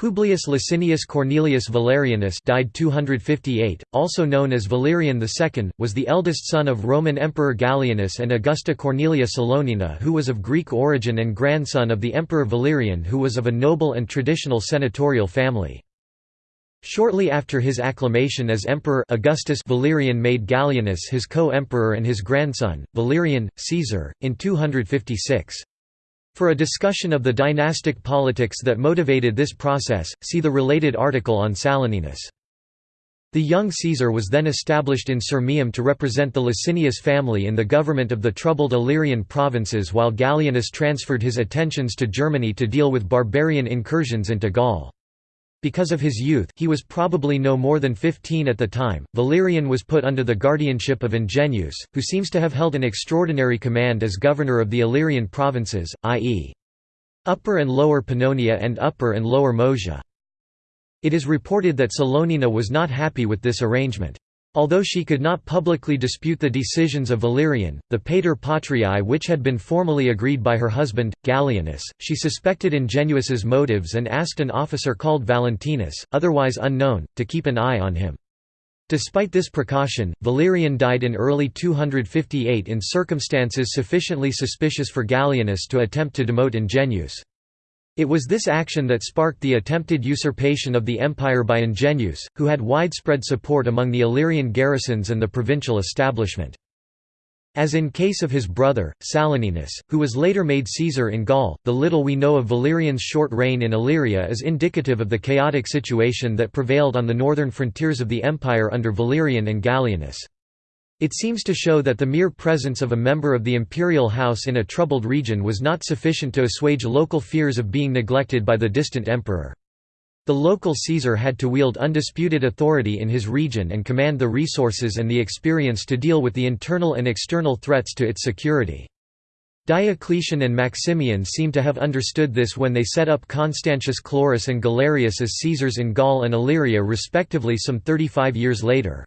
Publius Licinius Cornelius Valerianus died 258, also known as Valerian II, was the eldest son of Roman Emperor Gallienus and Augusta Cornelia Salonina who was of Greek origin and grandson of the Emperor Valerian who was of a noble and traditional senatorial family. Shortly after his acclamation as emperor Augustus Valerian made Gallienus his co-emperor and his grandson, Valerian, Caesar, in 256. For a discussion of the dynastic politics that motivated this process, see the related article on Saloninus. The young Caesar was then established in Sirmium to represent the Licinius family in the government of the troubled Illyrian provinces while Gallienus transferred his attentions to Germany to deal with barbarian incursions into Gaul. Because of his youth he was probably no more than 15 at the time, Valerian was put under the guardianship of Ingenuus, who seems to have held an extraordinary command as governor of the Illyrian provinces, i.e. Upper and Lower Pannonia and Upper and Lower Moesia. It is reported that Salonina was not happy with this arrangement. Although she could not publicly dispute the decisions of Valerian, the pater patriae which had been formally agreed by her husband, Gallienus, she suspected Ingenuus's motives and asked an officer called Valentinus, otherwise unknown, to keep an eye on him. Despite this precaution, Valerian died in early 258 in circumstances sufficiently suspicious for Gallienus to attempt to demote Ingenuus. It was this action that sparked the attempted usurpation of the empire by Ingenuus, who had widespread support among the Illyrian garrisons and the provincial establishment. As in case of his brother, Saloninus, who was later made Caesar in Gaul, the little we know of Valerian's short reign in Illyria is indicative of the chaotic situation that prevailed on the northern frontiers of the empire under Valerian and Gallienus. It seems to show that the mere presence of a member of the imperial house in a troubled region was not sufficient to assuage local fears of being neglected by the distant emperor. The local Caesar had to wield undisputed authority in his region and command the resources and the experience to deal with the internal and external threats to its security. Diocletian and Maximian seem to have understood this when they set up Constantius Chlorus and Galerius as Caesars in Gaul and Illyria respectively some 35 years later.